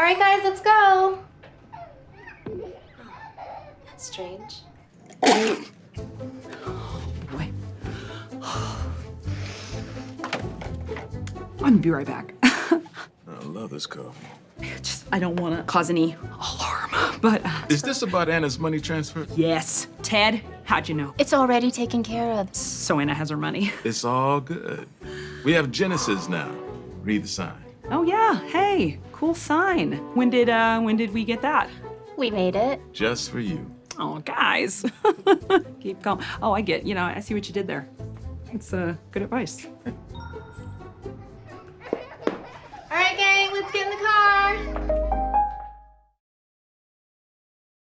All right, guys, let's go. That's strange. Boy. I'm gonna be right back. I love this coffee. Just, I don't want to cause any alarm, but uh, Is this about Anna's money transfer? yes. Ted, how'd you know? It's already taken care of. So Anna has her money. It's all good. We have Genesis now. Read the sign. Oh yeah, hey, cool sign. When did uh when did we get that? We made it. Just for you. Oh guys. Keep calm. Oh, I get, you know, I see what you did there. It's uh good advice.